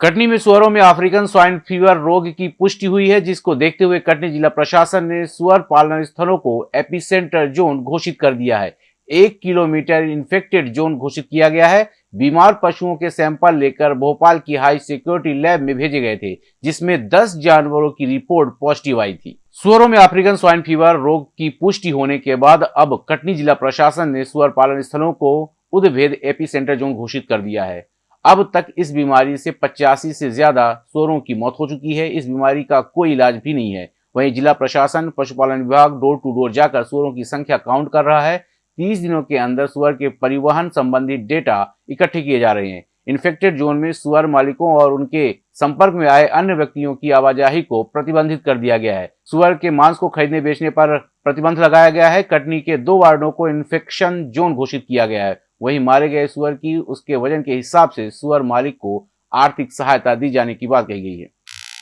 कटनी में सुअरों में अफ्रीकन स्वाइन फीवर रोग की पुष्टि हुई है, जिसको देखते हुए कटनी जिला प्रशासन ने सुअर पालन स्थलों को एपिसेंटर जोन घोषित कर दिया है। एक किलोमीटर इन्फेक्टेड जोन घोषित किया गया है। बीमार पशुओं के सैंपल लेकर भोपाल की हाई सिक्योरिटी लैब में भेजे गए थे, जिसमें 10 जानवरों की रिपोर्ट पॉजिटिव आई थी। सुअरों में अफ्रीकन स्वाइन फीवर रोग की पुष्टि होने के बाद अब कटनी जिला प्रशासन ने सुअर पालन स्थलों को उदभेद एपी जोन घोषित कर दिया है। अब तक इस बीमारी से पचासी से ज़्यादा सोरों की मौत हो चुकी है। इस बीमारी का कोई इलाज भी नहीं है। वहीं जिला प्रशासन, पशुपालन विभाग डोर टू डोर जाकर सोरों की संख्या काउंट कर रहा है। तीस दिनों के अंदर सुअर के परिवहन संबंधी डेटा इकट्ठे किए जा रहे हैं। इन्फेक्टेड जोन में सुअर मालिकों और उनके संपर्क में आए अन्य व्यक्तियों की आवाजाही को प्रतिबंधित कर दिया गया है। सुअर के मांस को खरीदने बेचने पर प्रतिबंध लगाया गया है। कटनी के दो वार्डों को इन्फेक्शन जोन घोषित किया गया है। वहीं मारे गए सुअर की, उसके वज़न के हिसाब से सुअर मालिक को आर्थिक सहायता दी जाने की बात कही गई है।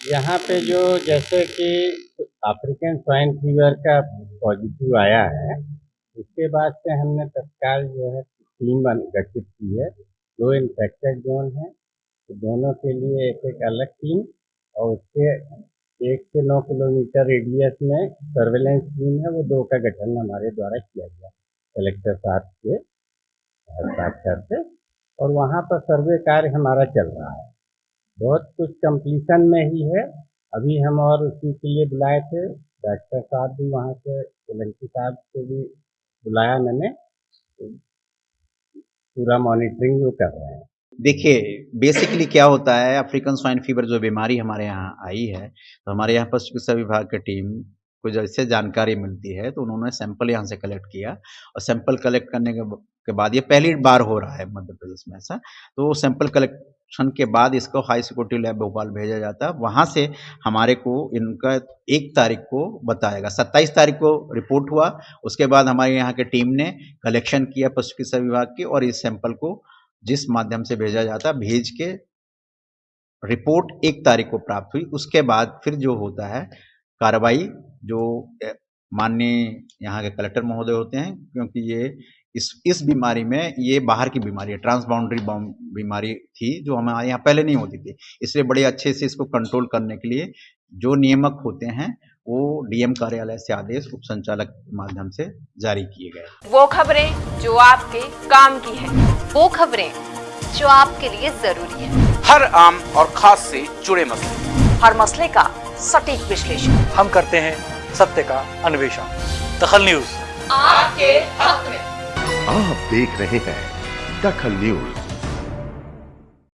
यहाँ पे जो जैसे कि अफ्रीकन स्वाइन फीवर का पॉजिटिव आया है, उसके बाद से हमने तत्काल जो है टीम गठित की है। दो इन्फेक्टेड जोन है तो दोनों के लिए एक एक अलग टीम और उसके एक से नौ किलोमीटर रेडियस में सर्वेलेंस टीम है, वो दो का गठन हमारे द्वारा किया गया कलेक्टर साहब के। साक्षर से और वहाँ पर सर्वे कार्य हमारा चल रहा है। बहुत कुछ कंप्लीशन में ही है। अभी हम और उसी के लिए बुलाए थे। डॉक्टर साहब भी वहाँ से सोलंकी साहब को भी बुलाया मैंने। पूरा मॉनिटरिंग जो कर रहे हैं। देखिए बेसिकली क्या होता है अफ्रीकन स्वाइन फीवर जो बीमारी हमारे यहाँ आई है तो हमारे यहाँ पशु चिकित्सा विभाग की टीम को जैसे जानकारी मिलती है तो उन्होंने सैंपल यहाँ से कलेक्ट किया और सैंपल कलेक्ट करने के के बाद ये पहली बार हो रहा है मध्य प्रदेश में ऐसा। तो सैंपल कलेक्शन के बाद इसको हाई सिक्योरिटी लैब भोपाल भेजा जाता है। वहाँ से हमारे को इनका एक तारीख को बताएगा। सत्ताईस तारीख को रिपोर्ट हुआ, उसके बाद हमारे यहाँ के टीम ने कलेक्शन किया पशु चिकित्सा विभाग की और इस सैंपल को जिस माध्यम से भेजा जाता, भेज के रिपोर्ट एक तारीख को प्राप्त हुई। उसके बाद फिर जो होता है कार्रवाई जो माननीय यहाँ के कलेक्टर महोदय होते हैं क्योंकि ये इस इस बीमारी में ये बाहर की बीमारी है ट्रांसबाउंड्री बीमारी थी जो हमारे यहाँ पहले नहीं होती थी। इसलिए बड़े अच्छे से इसको कंट्रोल करने के लिए जो नियमक होते हैं वो डीएम कार्यालय से आदेश उप संचालक के माध्यम से जारी किए गए। वो खबरें जो आपके काम की है वो खबरें जो आपके लिए ज़रूरी है। हर आम और खास से जुड़े मसले। हर मसले का सटीक विश्लेषण। हम करते हैं सत्य का अन्वेषण। दखल न्यूज़। आपके हक में। आप देख रहे हैं दखल न्यूज़।